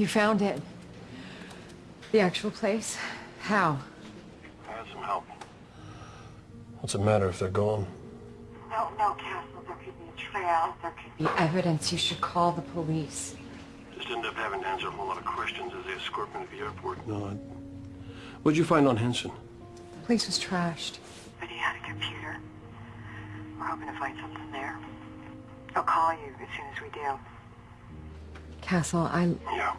You found it. The actual place? How? I had some help. What's it matter if they're gone? No, no, Castle. There could be a trail. There could be... Evidence. You should call the police. Just end up having to answer a whole lot of questions as they escort me to the airport. No, I... What'd you find on Henson? The place was trashed. But he had a computer. We're hoping to find something there. I'll call you as soon as we do. Castle, I... Yeah.